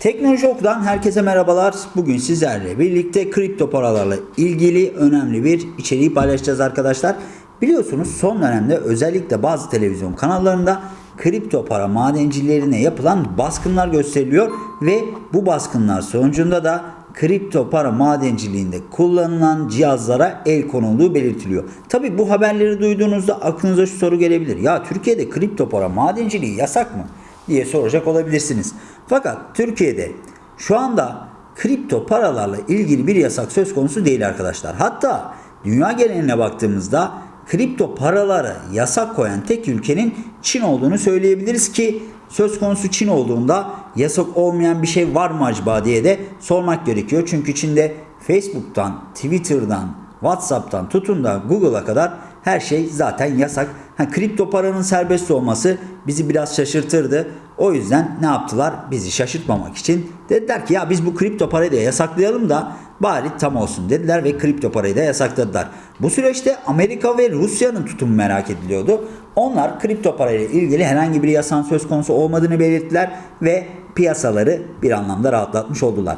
Teknoloji herkese merhabalar. Bugün sizlerle birlikte kripto paralarla ilgili önemli bir içeriği paylaşacağız arkadaşlar. Biliyorsunuz son dönemde özellikle bazı televizyon kanallarında kripto para madencilerine yapılan baskınlar gösteriliyor ve bu baskınlar sonucunda da kripto para madenciliğinde kullanılan cihazlara el konulduğu belirtiliyor. Tabi bu haberleri duyduğunuzda aklınıza şu soru gelebilir. Ya Türkiye'de kripto para madenciliği yasak mı? Diye soracak olabilirsiniz. Fakat Türkiye'de şu anda kripto paralarla ilgili bir yasak söz konusu değil arkadaşlar. Hatta dünya geneline baktığımızda kripto paraları yasak koyan tek ülkenin Çin olduğunu söyleyebiliriz ki söz konusu Çin olduğunda yasak olmayan bir şey var mı acaba diye de sormak gerekiyor. Çünkü Çin'de Facebook'tan, Twitter'dan, WhatsApp'tan tutun da Google'a kadar her şey zaten yasak. Ha, kripto paranın serbest olması bizi biraz şaşırtırdı. O yüzden ne yaptılar? Bizi şaşırtmamak için dediler ki ya biz bu kripto parayı da yasaklayalım da bari tam olsun dediler ve kripto parayı da yasakladılar. Bu süreçte Amerika ve Rusya'nın tutumu merak ediliyordu. Onlar kripto parayla ilgili herhangi bir yasan söz konusu olmadığını belirttiler ve piyasaları bir anlamda rahatlatmış oldular.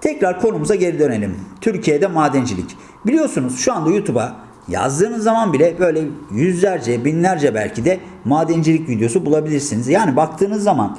Tekrar konumuza geri dönelim. Türkiye'de madencilik. Biliyorsunuz şu anda YouTube'a yazdığınız zaman bile böyle yüzlerce, binlerce belki de madencilik videosu bulabilirsiniz. Yani baktığınız zaman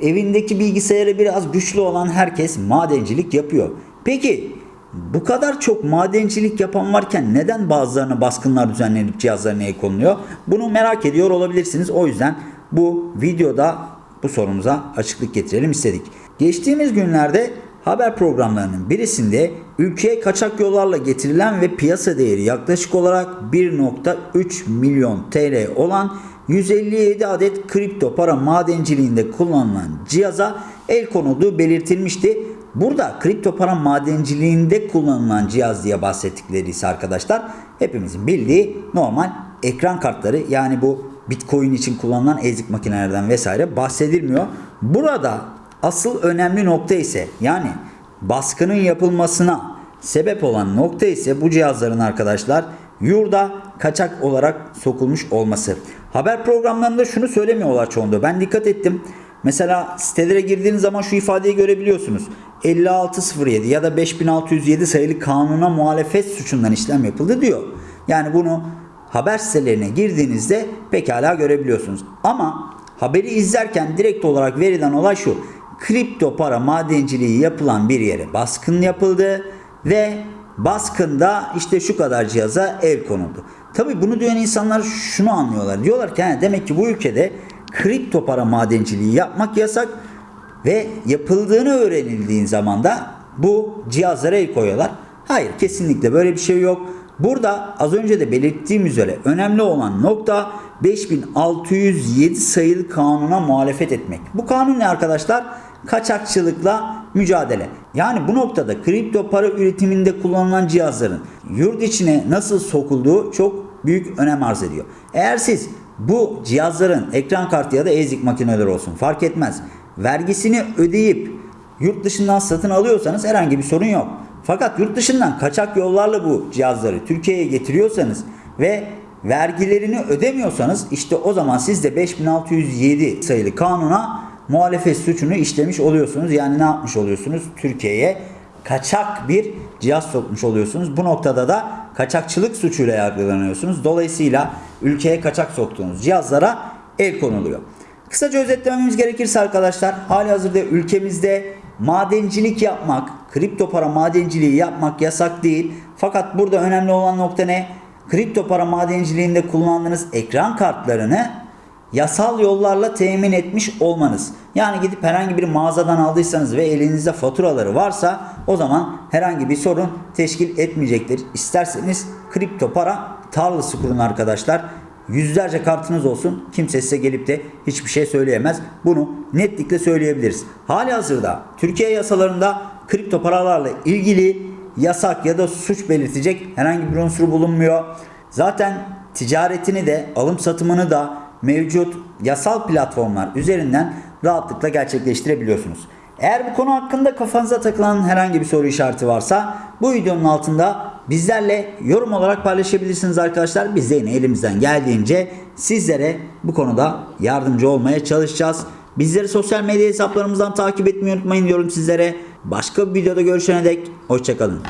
evindeki bilgisayarı biraz güçlü olan herkes madencilik yapıyor. Peki bu kadar çok madencilik yapan varken neden bazılarına baskınlar düzenlenip cihazlarına el konuluyor? Bunu merak ediyor olabilirsiniz. O yüzden bu videoda bu sorumuza açıklık getirelim istedik. Geçtiğimiz günlerde haber programlarının birisinde ülkeye kaçak yollarla getirilen ve piyasa değeri yaklaşık olarak 1.3 milyon TL olan 157 adet kripto para madenciliğinde kullanılan cihaza el konulduğu belirtilmişti. Burada kripto para madenciliğinde kullanılan cihaz diye bahsettikleri ise arkadaşlar hepimizin bildiği normal ekran kartları yani bu Bitcoin için kullanılan ezik makinelerden vesaire bahsedilmiyor. Burada asıl önemli nokta ise yani baskının yapılmasına sebep olan nokta ise bu cihazların arkadaşlar yurda kaçak olarak sokulmuş olması. Haber programlarında şunu söylemiyorlar çoğunda. Ben dikkat ettim. Mesela sitelere girdiğiniz zaman şu ifadeyi görebiliyorsunuz. 5607 ya da 5607 sayılı kanuna muhalefet suçundan işlem yapıldı diyor. Yani bunu haber sitelerine girdiğinizde pekala görebiliyorsunuz. Ama haberi izlerken direkt olarak verilen olay şu. Kripto para madenciliği yapılan bir yere baskın yapıldı ve baskında işte şu kadar cihaza el konuldu. Tabi bunu duyan insanlar şunu anlıyorlar. Diyorlar ki demek ki bu ülkede kripto para madenciliği yapmak yasak ve yapıldığını öğrenildiğin zaman da bu cihazlara el koyuyorlar. Hayır kesinlikle böyle bir şey yok. Burada az önce de belirttiğim üzere önemli olan nokta 5607 sayılı kanuna muhalefet etmek. Bu kanun ne arkadaşlar? Kaçakçılıkla mücadele. Yani bu noktada kripto para üretiminde kullanılan cihazların yurt içine nasıl sokulduğu çok büyük önem arz ediyor. Eğer siz bu cihazların ekran kartı ya da ezik makineler olsun fark etmez. Vergisini ödeyip yurt dışından satın alıyorsanız herhangi bir sorun yok. Fakat yurt dışından kaçak yollarla bu cihazları Türkiye'ye getiriyorsanız ve vergilerini ödemiyorsanız işte o zaman siz de 5607 sayılı kanuna muhalefet suçunu işlemiş oluyorsunuz. Yani ne yapmış oluyorsunuz? Türkiye'ye kaçak bir cihaz sokmuş oluyorsunuz. Bu noktada da kaçakçılık suçuyla yargılanıyorsunuz. Dolayısıyla ülkeye kaçak soktuğunuz cihazlara el konuluyor. Kısaca özetlememiz gerekirse arkadaşlar hali hazırda ülkemizde madencilik yapmak, kripto para madenciliği yapmak yasak değil. Fakat burada önemli olan nokta ne? Kripto para madenciliğinde kullandığınız ekran kartlarını yasal yollarla temin etmiş olmanız. Yani gidip herhangi bir mağazadan aldıysanız ve elinizde faturaları varsa o zaman herhangi bir sorun teşkil etmeyecektir. İsterseniz kripto para tarlası kurun arkadaşlar. Yüzlerce kartınız olsun kimse size gelip de hiçbir şey söyleyemez. Bunu netlikle söyleyebiliriz. Hali hazırda Türkiye yasalarında kripto paralarla ilgili yasak ya da suç belirtecek herhangi bir unsur bulunmuyor. Zaten ticaretini de alım satımını da mevcut yasal platformlar üzerinden rahatlıkla gerçekleştirebiliyorsunuz. Eğer bu konu hakkında kafanıza takılan herhangi bir soru işareti varsa bu videonun altında bizlerle yorum olarak paylaşabilirsiniz arkadaşlar. Biz de yine elimizden geldiğince sizlere bu konuda yardımcı olmaya çalışacağız. Bizleri sosyal medya hesaplarımızdan takip etmeyi unutmayın diyorum sizlere. Başka bir videoda görüşene dek hoşçakalın.